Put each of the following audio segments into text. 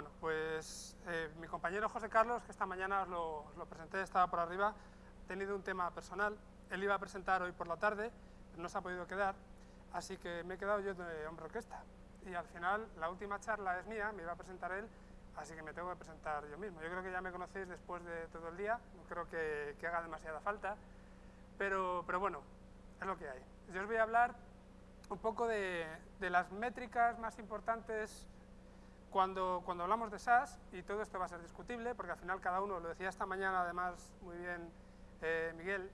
Bueno, pues eh, mi compañero José Carlos, que esta mañana os lo, os presenté, estaba por arriba, ha tenido un tema personal. Él iba a presentar hoy por la tarde, no se ha podido quedar, así que me he quedado yo de hombre orquesta. Y al final, la última charla es mía, me iba a presentar él, así que me tengo que presentar yo mismo. Yo creo que ya me conocéis después de todo el día, no creo que, haga demasiada falta, pero, pero bueno, es lo que hay. Yo os voy a hablar un poco de las métricas más importantes cuando, cuando, hablamos de SaaS, y todo esto va a ser discutible, porque al final cada uno, lo decía esta mañana además muy bien eh, Miguel,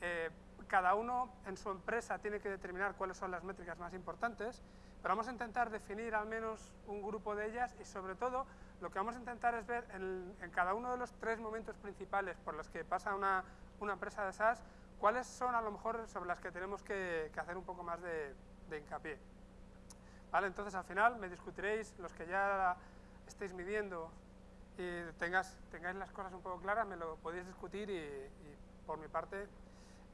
eh, cada uno en su empresa tiene que determinar cuáles son las métricas más importantes, pero vamos a intentar definir al menos un grupo de ellas y sobre todo lo que vamos a intentar es ver en, en cada uno de los tres momentos principales por los que pasa una, una, empresa de SaaS, cuáles son a lo mejor sobre las que tenemos que, que hacer un poco más de, de hincapié. ¿Vale? Entonces, al final me discutiréis, los que ya estéis midiendo y tengáis, tengáis las cosas un poco claras, me lo podéis discutir y, por mi parte,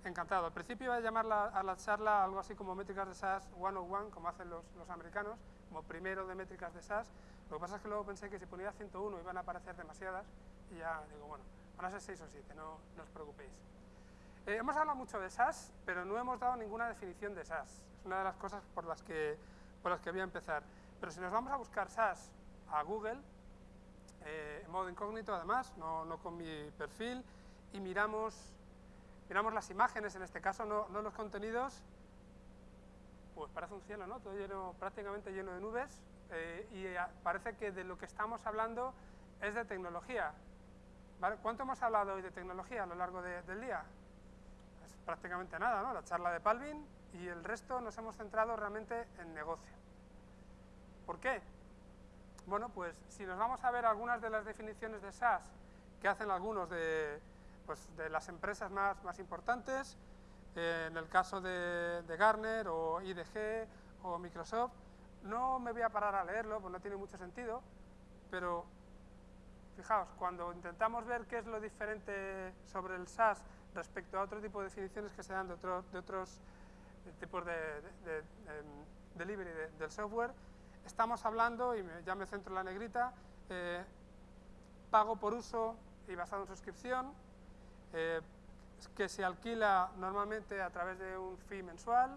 encantado. Al principio iba a llamar la, a la charla algo así como métricas de SaaS 101, como hacen los, los, americanos, como primero de métricas de SaaS. Lo que pasa es que luego pensé que si ponía 101 iban a aparecer demasiadas y ya digo, bueno, van a ser 6 o 7, no, no os preocupéis. Eh, hemos hablado mucho de SaaS, pero no hemos dado ninguna definición de SaaS. Es una de las cosas por las que por las que voy a empezar. Pero si nos vamos a buscar SaaS a Google, eh, en modo incógnito además, no, no, con mi perfil, y miramos, miramos las imágenes, en este caso no, no, los contenidos, pues parece un cielo, ¿no? Todo lleno, prácticamente lleno de nubes, eh, y parece que de lo que estamos hablando es de tecnología. ¿Cuánto hemos hablado hoy de tecnología a lo largo de, del día? Prácticamente nada, ¿no? La charla de Palvin, y el resto nos hemos centrado realmente en negocio. ¿Por qué? Bueno, pues si nos vamos a ver algunas de las definiciones de SaaS que hacen algunos de, pues, de las empresas más, más importantes, eh, en el caso de, de, o IDG o Microsoft, no me voy a parar a leerlo, pues no tiene mucho sentido, pero fijaos, cuando intentamos ver qué es lo diferente sobre el SaaS respecto a otro tipo de definiciones que se dan de, otro, de otros tipos de, de, de delivery del software, estamos hablando, y me, ya me centro en la negrita, eh, pago por uso y basado en suscripción, eh, que se alquila normalmente a través de un fee mensual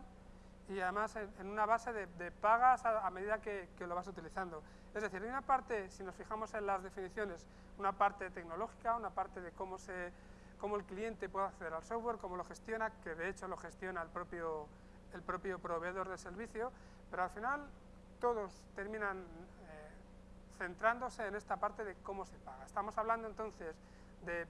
y además en, en una base de pagas a, a medida que, que, lo vas utilizando. Es decir, hay una parte, si nos fijamos en las definiciones, una parte tecnológica, una parte de cómo se cómo el cliente puede acceder al software, cómo lo gestiona, que de hecho lo gestiona el propio, el propio proveedor de servicio, pero al final todos terminan eh, centrándose en esta parte de cómo se paga. Estamos hablando entonces de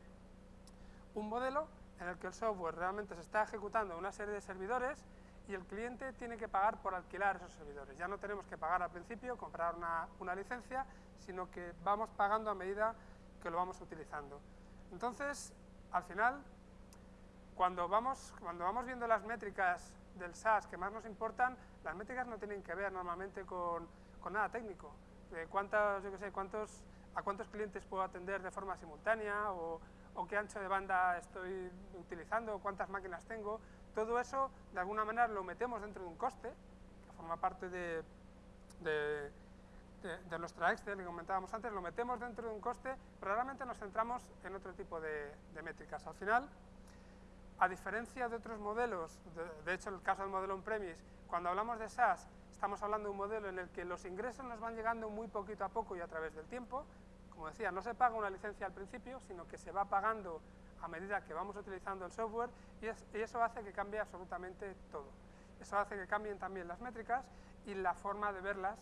un modelo en el que el software realmente se está ejecutando en una serie de servidores y el cliente tiene que pagar por alquilar esos servidores. Ya no tenemos que pagar al principio, comprar una, una licencia, sino que vamos pagando a medida que lo vamos utilizando. Entonces, al final, cuando vamos, cuando vamos viendo las métricas del SaaS que más nos importan, las métricas no tienen que ver normalmente con, con nada técnico. Cuántos, yo sé, cuántos, a cuántos clientes puedo atender de forma simultánea o, o, qué ancho de banda estoy utilizando, cuántas máquinas tengo. Todo eso, de alguna manera, lo metemos dentro de un coste, que forma parte de de, de, nuestra Excel que comentábamos antes, lo metemos dentro de un coste, pero realmente nos centramos en otro tipo de, de métricas. Al final, a diferencia de otros modelos, de, de hecho, en el caso del modelo on-premise, cuando hablamos de SaaS, estamos hablando de un modelo en el que los ingresos nos van llegando muy poquito a poco y a través del tiempo. Como decía, no se paga una licencia al principio, sino que se va pagando a medida que vamos utilizando el software y, es, y eso hace que cambie absolutamente todo. Eso hace que cambien también las métricas y la forma de verlas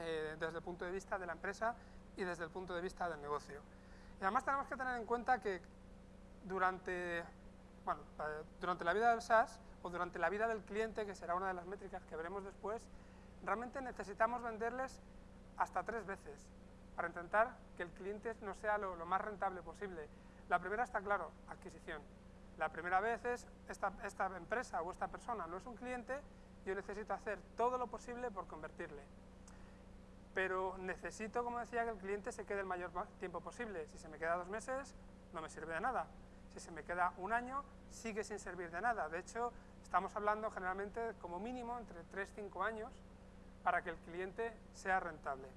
eh, desde el punto de vista de la empresa y desde el punto de vista del negocio. Y además tenemos que tener en cuenta que durante, bueno, durante la vida del SaaS o durante la vida del cliente, que será una de las métricas que veremos después, realmente necesitamos venderles hasta tres veces para intentar que el cliente no sea lo, lo más rentable posible. La primera está claro, adquisición. La primera vez es esta, esta empresa o esta persona no es un cliente, yo necesito hacer todo lo posible por convertirle pero necesito, como decía, que el cliente se quede el mayor tiempo posible. Si se me queda dos meses, no me sirve de nada. Si se me queda un año, sigue sin servir de nada. De hecho, estamos hablando generalmente como mínimo entre 3 y 5 años para que el cliente sea rentable.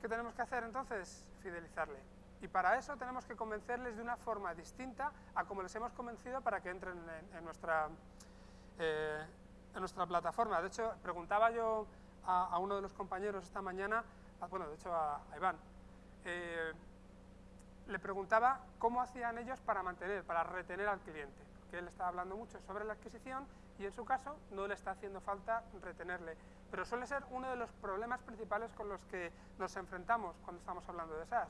¿Qué tenemos que hacer entonces? Fidelizarle. Y para eso tenemos que convencerles de una forma distinta a como les hemos convencido para que entren en, nuestra, eh, en nuestra plataforma. De hecho, preguntaba yo a, uno de los compañeros esta mañana, bueno, de hecho a, Iván, eh, le preguntaba cómo hacían ellos para mantener, para retener al cliente, porque él estaba hablando mucho sobre la adquisición y en su caso no le está haciendo falta retenerle. Pero suele ser uno de los problemas principales con los que nos enfrentamos cuando estamos hablando de SaaS.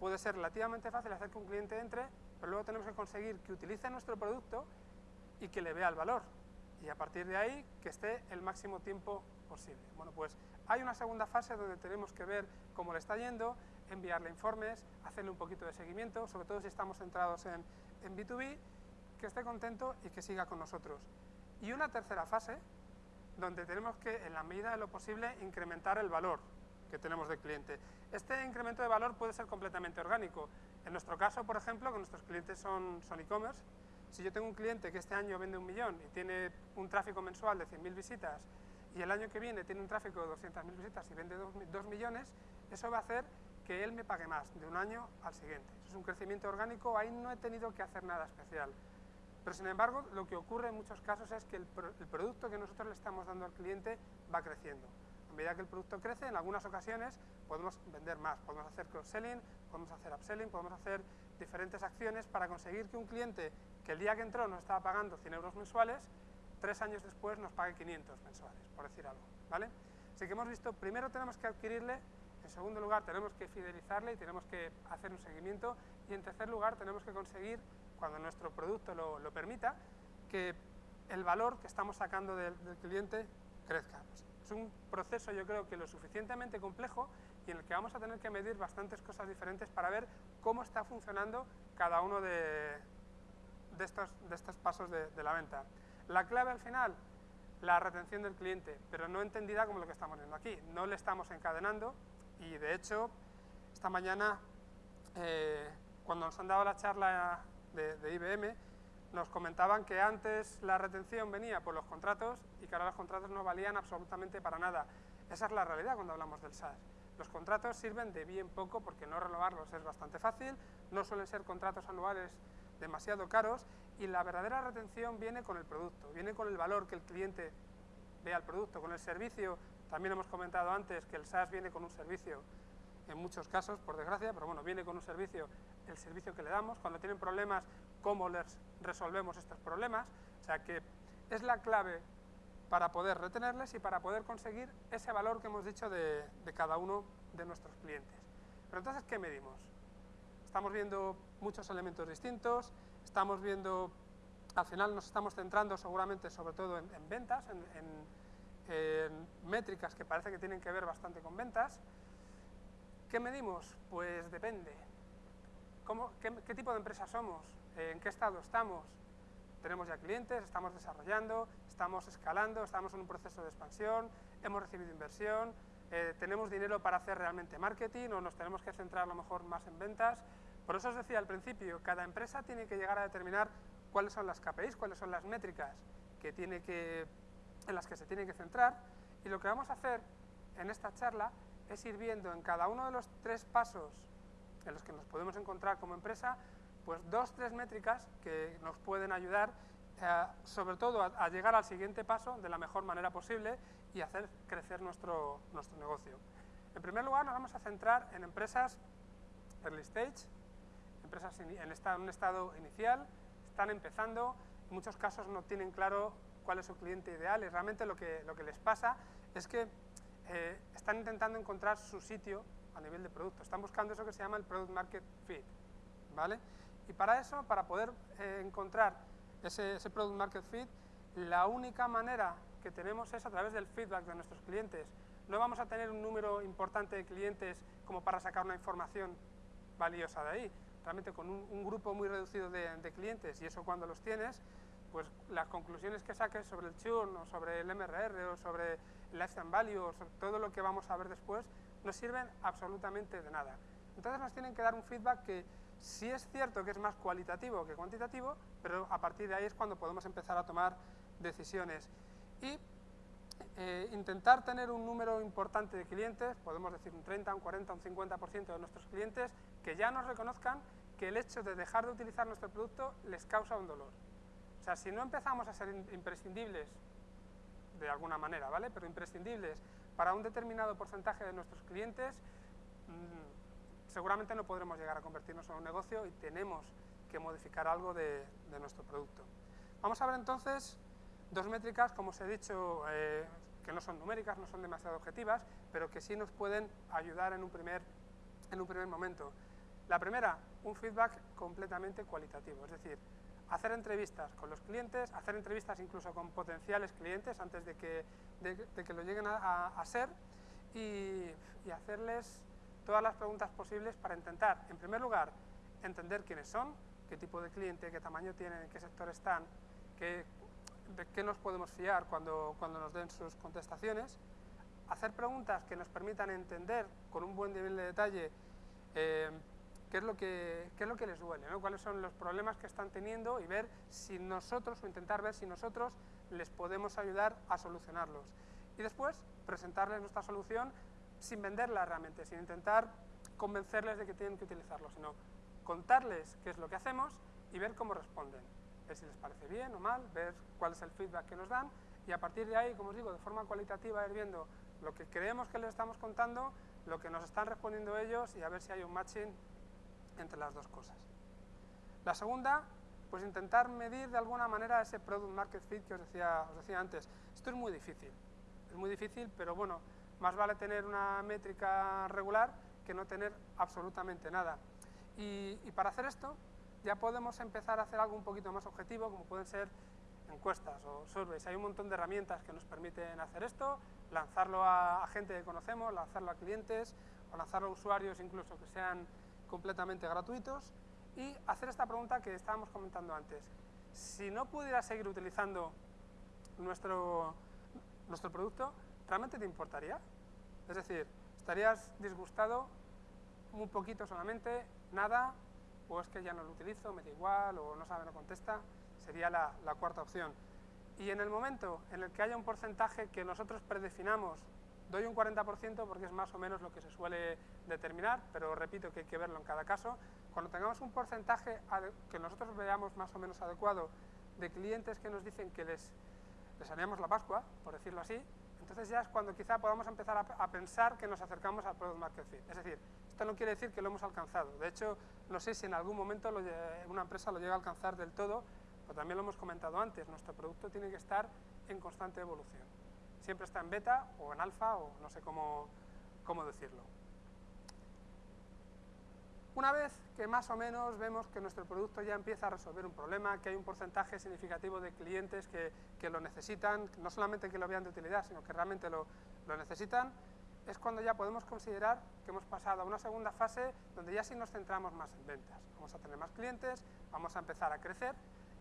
Puede ser relativamente fácil hacer que un cliente entre, pero luego tenemos que conseguir que utilice nuestro producto y que le vea el valor. Y a partir de ahí, que esté el máximo tiempo posible. Bueno, pues hay una segunda fase donde tenemos que ver cómo le está yendo, enviarle informes, hacerle un poquito de seguimiento, sobre todo si estamos centrados en, en B2B, que esté contento y que siga con nosotros. Y una tercera fase, donde tenemos que, en la medida de lo posible, incrementar el valor que tenemos del cliente. Este incremento de valor puede ser completamente orgánico. En nuestro caso, por ejemplo, que nuestros clientes son e-commerce, si yo tengo un cliente que este año vende un millón y tiene un tráfico mensual de 100.000 visitas y el año que viene tiene un tráfico de 200.000 visitas y vende 2 millones, eso va a hacer que él me pague más de un año al siguiente. Eso es un crecimiento orgánico, ahí no he tenido que hacer nada especial. Pero sin embargo, lo que ocurre en muchos casos es que el, producto que nosotros le estamos dando al cliente va creciendo. A medida que el producto crece, en algunas ocasiones podemos vender más, podemos hacer cross-selling, podemos hacer upselling, podemos hacer diferentes acciones para conseguir que un cliente que el día que entró nos estaba pagando 100 euros mensuales, tres años después nos pague 500 mensuales, por decir algo. ¿vale? Así que hemos visto, primero tenemos que adquirirle, en segundo lugar tenemos que fidelizarle y tenemos que hacer un seguimiento, y en tercer lugar tenemos que conseguir, cuando nuestro producto lo, permita, que el valor que estamos sacando del, cliente crezca. es un proceso yo creo que lo suficientemente complejo y en el que vamos a tener que medir bastantes cosas diferentes para ver cómo está funcionando cada uno de, de estos, de estos pasos de, la venta. La clave al final, la retención del cliente, pero no entendida como lo que estamos viendo aquí. No le estamos encadenando y de hecho, esta mañana, eh, cuando nos han dado la charla de, de, IBM, nos comentaban que antes la retención venía por los contratos y que ahora los contratos no valían absolutamente para nada. Esa es la realidad cuando hablamos del SaaS. Los contratos sirven de bien poco porque no renovarlos es bastante fácil, no suelen ser contratos anuales demasiado caros y la verdadera retención viene con el producto, viene con el valor que el cliente ve al producto, con el servicio. También hemos comentado antes que el SaaS viene con un servicio, en muchos casos, por desgracia, pero bueno, viene con un servicio, el servicio que le damos. Cuando tienen problemas, cómo les resolvemos estos problemas. O sea que es la clave para poder retenerles y para poder conseguir ese valor que hemos dicho de, de cada uno de nuestros clientes. Pero entonces, ¿qué medimos? Estamos viendo muchos elementos distintos, estamos viendo, al final nos estamos centrando seguramente sobre todo en, ventas, en, métricas que parece que tienen que ver bastante con ventas. ¿Qué medimos? Pues depende. qué, tipo de empresa somos? ¿En qué estado estamos? Tenemos ya clientes, estamos desarrollando, estamos escalando, estamos en un proceso de expansión, hemos recibido inversión, eh, tenemos dinero para hacer realmente marketing o nos tenemos que centrar a lo mejor más en ventas. Por eso os decía al principio, cada empresa tiene que llegar a determinar cuáles son las KPIs, cuáles son las métricas que tiene que, en las que se tiene que centrar y lo que vamos a hacer en esta charla es ir viendo en cada uno de los tres pasos en los que nos podemos encontrar como empresa, pues dos, tres métricas que nos pueden ayudar eh, sobre todo a, llegar al siguiente paso de la mejor manera posible y hacer crecer nuestro, nuestro negocio. En primer lugar, nos vamos a centrar en empresas early stage, empresas en, un estado inicial, están empezando, en muchos casos no tienen claro cuál es su cliente ideal y realmente lo que, lo que les pasa es que eh, están intentando encontrar su sitio a nivel de producto, están buscando eso que se llama el Product Market Fit, ¿vale? Y para eso, para poder eh, encontrar ese, ese Product Market Fit, la única manera que tenemos es a través del feedback de nuestros clientes. No vamos a tener un número importante de clientes como para sacar una información valiosa de ahí realmente con un, grupo muy reducido de, clientes y eso cuando los tienes, pues las conclusiones que saques sobre el churn o sobre el MRR o sobre el lifetime value o sobre todo lo que vamos a ver después, no sirven absolutamente de nada. Entonces nos tienen que dar un feedback que sí es cierto que es más cualitativo que cuantitativo, pero a partir de ahí es cuando podemos empezar a tomar decisiones. Y eh, intentar tener un número importante de clientes, podemos decir un 30, un 40, un 50% de nuestros clientes, que ya nos reconozcan que el hecho de dejar de utilizar nuestro producto les causa un dolor. O sea, si no empezamos a ser imprescindibles de alguna manera, ¿vale? Pero imprescindibles para un determinado porcentaje de nuestros clientes, mm, seguramente no podremos llegar a convertirnos en un negocio y tenemos que modificar algo de, nuestro producto. Vamos a ver entonces dos métricas, como os he dicho, eh, que no son numéricas, no son demasiado objetivas, pero que sí nos pueden ayudar en un primer, en un primer momento. La primera, un feedback completamente cualitativo, es decir, hacer entrevistas con los clientes, hacer entrevistas incluso con potenciales clientes antes de que, de, que lo lleguen a, ser y, hacerles todas las preguntas posibles para intentar, en primer lugar, entender quiénes son, qué tipo de cliente, qué tamaño tienen, en qué sector están, qué, de qué nos podemos fiar cuando, cuando nos den sus contestaciones, hacer preguntas que nos permitan entender con un buen nivel de detalle eh, qué es lo que, qué es lo que les duele, cuáles son los problemas que están teniendo y ver si nosotros, o intentar ver si nosotros les podemos ayudar a solucionarlos. Y después presentarles nuestra solución sin venderla realmente, sin intentar convencerles de que tienen que utilizarlo, sino contarles qué es lo que hacemos y ver cómo responden. Ver si les parece bien o mal, ver cuál es el feedback que nos dan y a partir de ahí, como os digo, de forma cualitativa ir viendo lo que creemos que les estamos contando, lo que nos están respondiendo ellos y a ver si hay un matching entre las dos cosas. La segunda, pues intentar medir de alguna manera ese product market fit que os decía, antes. Esto es muy difícil, es muy difícil, pero bueno, más vale tener una métrica regular que no tener absolutamente nada. Y, para hacer esto ya podemos empezar a hacer algo un poquito más objetivo, como pueden ser encuestas o surveys. Hay un montón de herramientas que nos permiten hacer esto, lanzarlo a, a gente que conocemos, lanzarlo a clientes o lanzarlo a usuarios incluso que sean completamente gratuitos y hacer esta pregunta que estábamos comentando antes. Si no pudieras seguir utilizando nuestro, nuestro producto, ¿realmente te importaría? Es decir, ¿estarías disgustado un poquito solamente, nada, o es que ya no lo utilizo, me da igual, o no sabe, no contesta? Sería la, la cuarta opción. Y en el momento en el que haya un porcentaje que nosotros predefinamos Doy un 40% porque es más o menos lo que se suele determinar, pero repito que hay que verlo en cada caso. Cuando tengamos un porcentaje que nosotros veamos más o menos adecuado de clientes que nos dicen que les, les la Pascua, por decirlo así, entonces ya es cuando quizá podamos empezar a, pensar que nos acercamos al Product Market Fit. Es decir, esto no quiere decir que lo hemos alcanzado. De hecho, no sé si en algún momento una empresa lo llega a alcanzar del todo, pero también lo hemos comentado antes, nuestro producto tiene que estar en constante evolución siempre está en beta o en alfa o no sé cómo, cómo decirlo. Una vez que más o menos vemos que nuestro producto ya empieza a resolver un problema, que hay un porcentaje significativo de clientes que, que lo necesitan, no solamente que lo vean de utilidad, sino que realmente lo, lo, necesitan, es cuando ya podemos considerar que hemos pasado a una segunda fase donde ya sí nos centramos más en ventas. Vamos a tener más clientes, vamos a empezar a crecer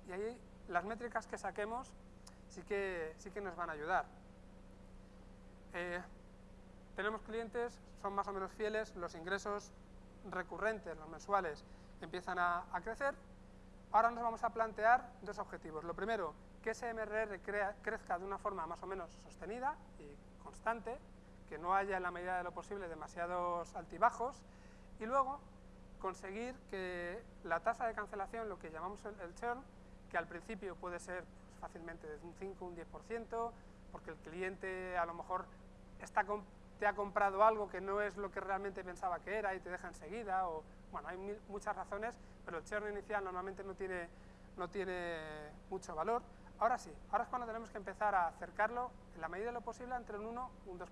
y ahí las métricas que saquemos sí que, sí que nos van a ayudar. Eh, tenemos clientes, son más o menos fieles, los ingresos recurrentes, los mensuales, empiezan a, crecer. Ahora nos vamos a plantear dos objetivos. Lo primero, que ese MRR crezca de una forma más o menos sostenida y constante, que no haya en la medida de lo posible demasiados altibajos, y luego conseguir que la tasa de cancelación, lo que llamamos el, churn, que al principio puede ser pues, fácilmente de un 5 un 10%, porque el cliente a lo mejor te ha comprado algo que no es lo que realmente pensaba que era y te deja enseguida, o bueno, hay muchas razones, pero el churn inicial normalmente no tiene, no tiene mucho valor. Ahora sí, ahora es cuando tenemos que empezar a acercarlo en la medida de lo posible entre un 1 y un 2%.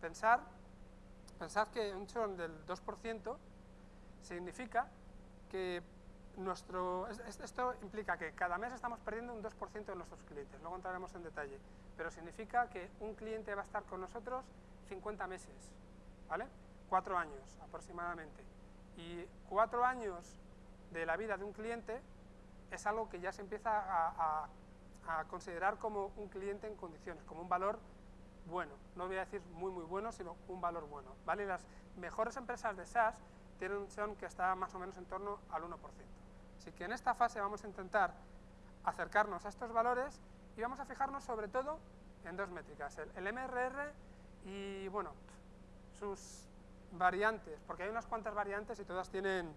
Pensar, pensad que un churn del 2% significa que nuestro, esto implica que cada mes estamos perdiendo un 2% de nuestros clientes, luego entraremos en detalle, pero significa que un cliente va a estar con nosotros 50 meses, ¿vale? Cuatro años aproximadamente. Y cuatro años de la vida de un cliente es algo que ya se empieza a, a considerar como un cliente en condiciones, como un valor bueno. No voy a decir muy, muy bueno, sino un valor bueno, ¿vale? Las mejores empresas de SaaS tienen un churn que está más o menos en torno al 1%. Así que en esta fase vamos a intentar acercarnos a estos valores y vamos a fijarnos sobre todo en dos métricas, el, MRR y, bueno, sus variantes, porque hay unas cuantas variantes y todas tienen,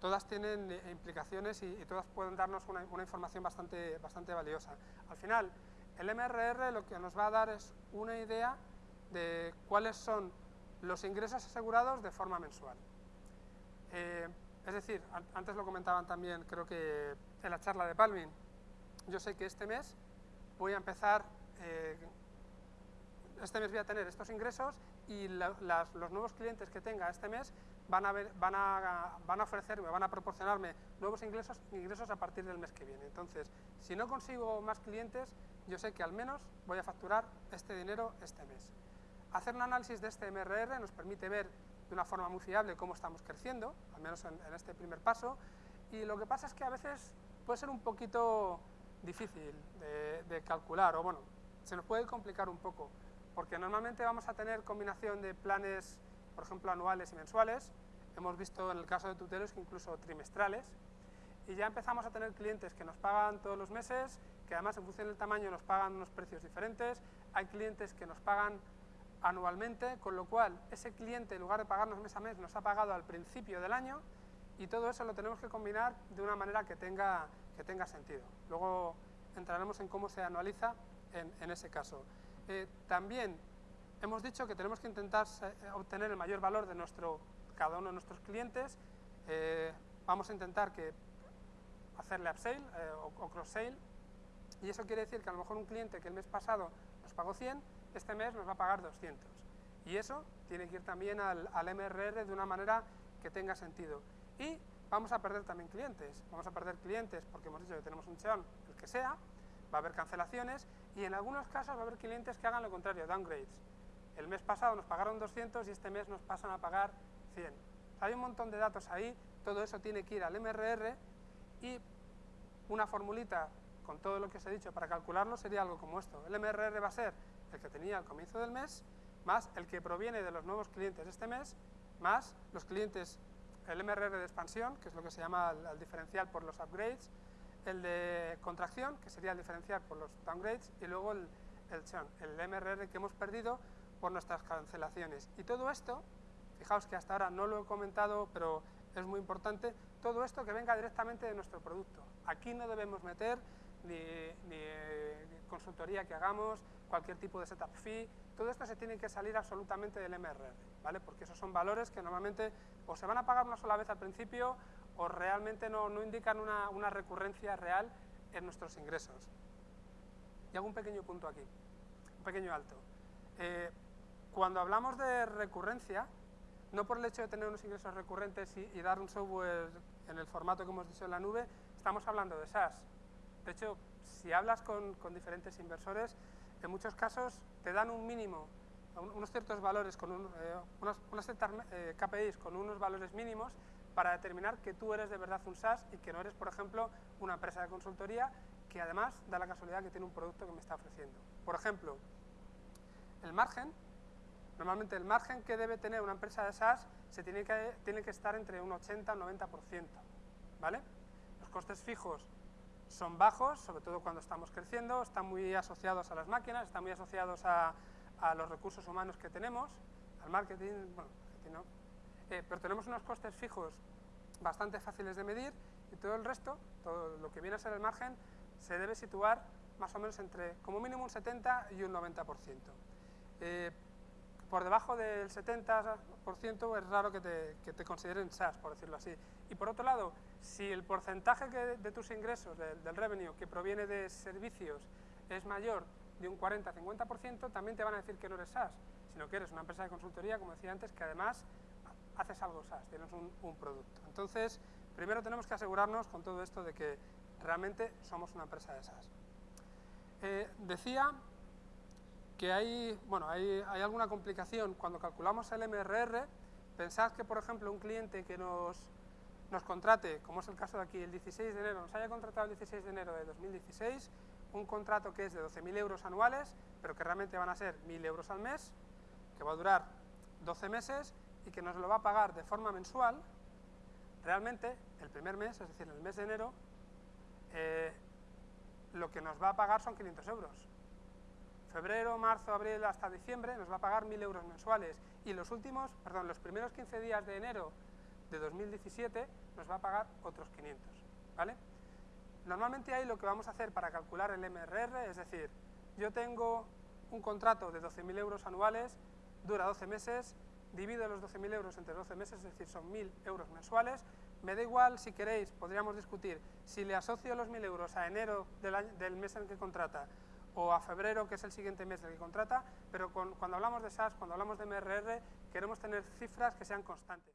todas tienen eh, implicaciones y, todas pueden darnos una, información bastante, bastante valiosa. Al final, el MRR lo que nos va a dar es una idea de cuáles son los ingresos asegurados de forma mensual. Eh, es decir, antes lo comentaban también, creo que en la charla de Palmin, yo sé que este mes voy a empezar, eh, este mes voy a tener estos ingresos y los nuevos clientes que tenga este mes van a, van, a, van a ofrecerme, van a proporcionarme nuevos ingresos, ingresos a partir del mes que viene. Entonces, si no consigo más clientes, yo sé que al menos voy a facturar este dinero este mes. Hacer un análisis de este MRR nos permite ver de una forma muy fiable cómo estamos creciendo, al menos en, este primer paso, y lo que pasa es que a veces puede ser un poquito difícil de, de calcular, o bueno, se nos puede complicar un poco porque normalmente vamos a tener combinación de planes, por ejemplo, anuales y mensuales, hemos visto en el caso de tutelos que incluso trimestrales, y ya empezamos a tener clientes que nos pagan todos los meses, que además en función del tamaño nos pagan unos precios diferentes, hay clientes que nos pagan anualmente, con lo cual ese cliente en lugar de pagarnos mes a mes nos ha pagado al principio del año. Y todo eso lo tenemos que combinar de una manera que tenga, que tenga sentido. Luego entraremos en cómo se anualiza en, en ese caso. Eh, también hemos dicho que tenemos que intentar eh, obtener el mayor valor de nuestro, cada uno de nuestros clientes. Eh, vamos a intentar que hacerle upsell o, cross-sale. Y eso quiere decir que a lo mejor un cliente que el mes pasado nos pagó 100, este mes nos va a pagar 200. Y eso tiene que ir también al, al MRR de una manera que tenga sentido. Y vamos a perder también clientes. Vamos a perder clientes porque hemos dicho que tenemos un churn, el que sea, va a haber cancelaciones y en algunos casos va a haber clientes que hagan lo contrario, downgrades. El mes pasado nos pagaron 200 y este mes nos pasan a pagar 100. hay un montón de datos ahí, todo eso tiene que ir al MRR y una formulita con todo lo que os he dicho para calcularlo sería algo como esto. El MRR va a ser el que tenía al comienzo del mes, más el que proviene de los nuevos clientes este mes, más los clientes, el MRR de expansión, que es lo que se llama el diferencial por los upgrades, el de contracción, que sería el diferencial por los downgrades, y luego el, el el MRR que hemos perdido por nuestras cancelaciones. Y todo esto, fijaos que hasta ahora no lo he comentado, pero es muy importante, todo esto que venga directamente de nuestro producto. Aquí no debemos meter ni, ni consultoría que hagamos, cualquier tipo de setup fee, todo esto se tiene que salir absolutamente del MRR, ¿vale? Porque esos son valores que normalmente o se van a pagar una sola vez al principio o realmente no, no indican una, una, recurrencia real en nuestros ingresos. Y hago un pequeño punto aquí, un pequeño alto. Eh, cuando hablamos de recurrencia, no por el hecho de tener unos ingresos recurrentes y, y, dar un software en el formato que hemos dicho en la nube, estamos hablando de SaaS. De hecho, si hablas con, con diferentes inversores, en muchos casos te dan un mínimo, unos ciertos valores, con un, eh, unas, ciertas eh, KPIs con unos valores mínimos para determinar que tú eres de verdad un SaaS y que no eres, por ejemplo, una empresa de consultoría que además da la casualidad que tiene un producto que me está ofreciendo. Por ejemplo, el margen, normalmente el margen que debe tener una empresa de SaaS se tiene que, tiene que estar entre un 80 y un 90%, ¿vale? Los costes fijos son bajos, sobre todo cuando estamos creciendo, están muy asociados a las máquinas, están muy asociados a, a los recursos humanos que tenemos, al marketing, bueno, no, eh, pero tenemos unos costes fijos bastante fáciles de medir y todo el resto, todo lo que viene a ser el margen, se debe situar más o menos entre como mínimo un 70 y un 90%. Eh, por debajo del 70% es raro que te, que te, consideren SaaS, por decirlo así. Y por otro lado, si el porcentaje de tus ingresos, del, del revenue, que proviene de servicios, es mayor de un 40-50%, también te van a decir que no eres SaaS, sino que eres una empresa de consultoría, como decía antes, que además haces algo SaaS, tienes un, producto. Entonces, primero tenemos que asegurarnos con todo esto de que realmente somos una empresa de SaaS. Eh, decía que hay, bueno, hay, hay, alguna complicación cuando calculamos el MRR. Pensad que, por ejemplo, un cliente que nos, nos contrate, como es el caso de aquí, el 16 de enero, nos haya contratado el 16 de enero de 2016, un contrato que es de 12.000 euros anuales, pero que realmente van a ser 1.000 euros al mes, que va a durar 12 meses y que nos lo va a pagar de forma mensual, realmente el primer mes, es decir, el mes de enero, eh, lo que nos va a pagar son 500 euros. febrero, marzo, abril hasta diciembre nos va a pagar 1.000 euros mensuales y los últimos, perdón, los primeros 15 días de enero de 2017 nos va a pagar otros 500, ¿vale? Normalmente ahí lo que vamos a hacer para calcular el MRR, es decir, yo tengo un contrato de 12.000 euros anuales, dura 12 meses, divido los 12.000 euros entre 12 meses, es decir, son 1.000 euros mensuales, me da igual, si queréis, podríamos discutir si le asocio los 1.000 euros a enero del, mes en que contrata o a febrero, que es el siguiente mes del que contrata, pero cuando hablamos de SAS, cuando hablamos de MRR, queremos tener cifras que sean constantes.